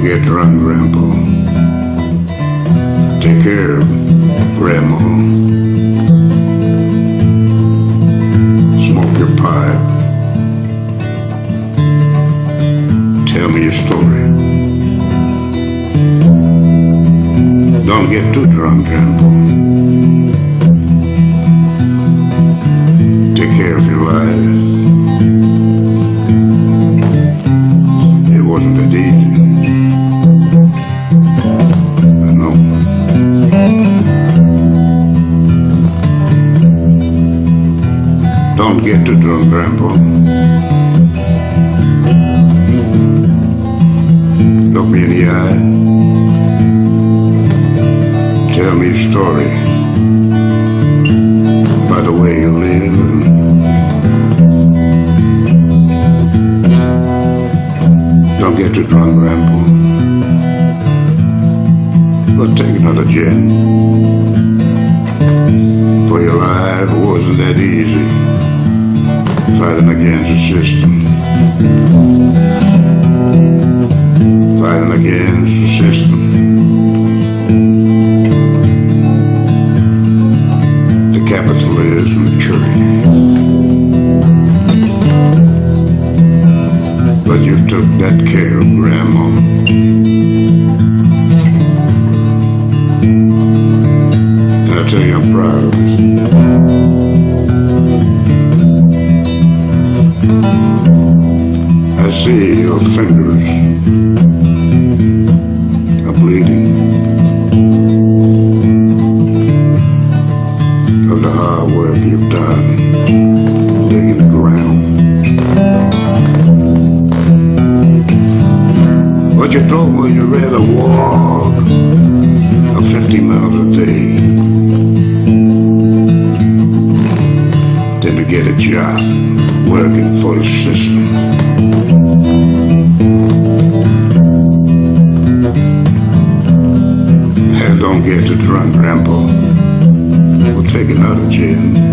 Don't get drunk, Grandpa. Take care, Grandma. Smoke your pipe. Tell me your story. Don't get too drunk, Grandpa. Don't get too drunk, Grandpa. Look me in the eye. Tell me a story by the way you live. Don't get too drunk, Grandpa. But take another gin. Fighting against um, um, the system. Fighting against the system. The capitalism church. But you took that care of Grandma. Your fingers are bleeding of the hard work you've done digging the ground. But you told me you'd rather walk a 50 miles a day than to get a job working for the system. Don't get too drunk, Grandpa. We'll take another gin.